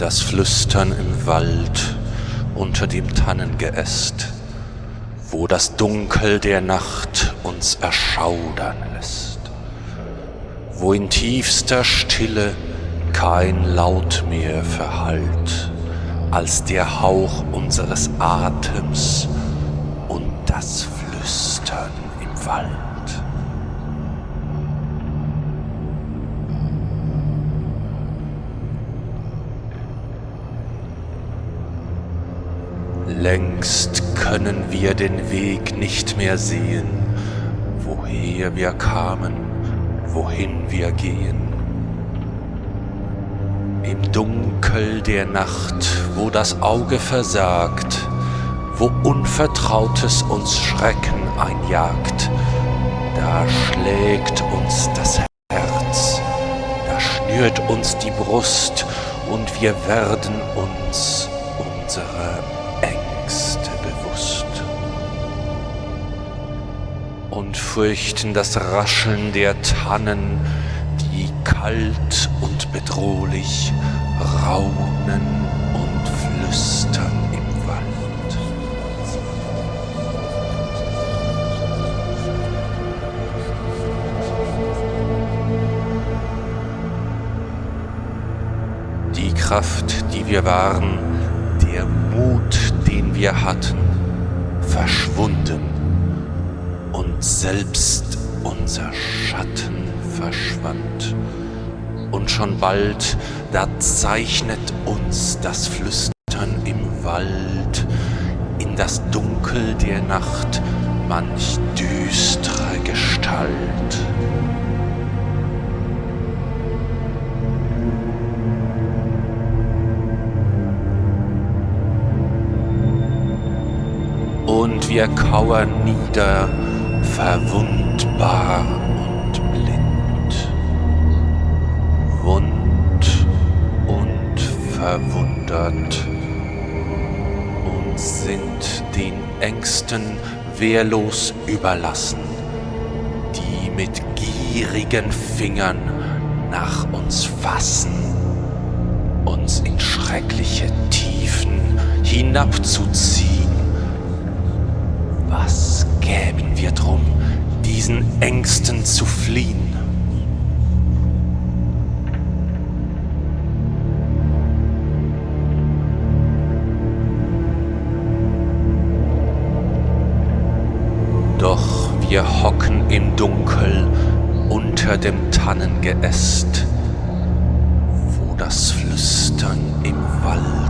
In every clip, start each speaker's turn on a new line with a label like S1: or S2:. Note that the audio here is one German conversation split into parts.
S1: Das Flüstern im Wald unter dem Tannengeäst, wo das Dunkel der Nacht uns erschaudern lässt, wo in tiefster Stille kein Laut mehr verhallt, als der Hauch unseres Atems Längst können wir den Weg nicht mehr sehen, woher wir kamen, wohin wir gehen. Im Dunkel der Nacht, wo das Auge versagt, wo Unvertrautes uns Schrecken einjagt, da schlägt uns das Herz, da schnürt uns die Brust und wir werden uns unserer Ängste bewusst und fürchten das Rascheln der Tannen, die kalt und bedrohlich raunen und flüstern im Wald. Die Kraft, die wir waren, der Mut, den wir hatten, verschwunden und selbst unser Schatten verschwand. Und schon bald, da zeichnet uns das Flüstern im Wald in das Dunkel der Nacht manch düstere Gestalt. Und wir kauern nieder, verwundbar und blind, wund und verwundert und sind den Ängsten wehrlos überlassen, die mit gierigen Fingern nach uns fassen, uns in schreckliche Tiefen hinabzuziehen. Was gäben wir drum, diesen Ängsten zu fliehen? Doch wir hocken im Dunkel unter dem Tannengeäst, wo das Flüstern im Wald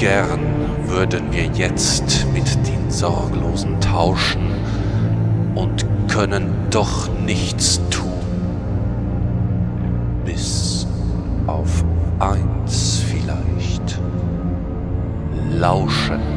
S1: gern würden wir jetzt mit den Sorglosen tauschen und können doch nichts tun, bis auf eins vielleicht. Lauschen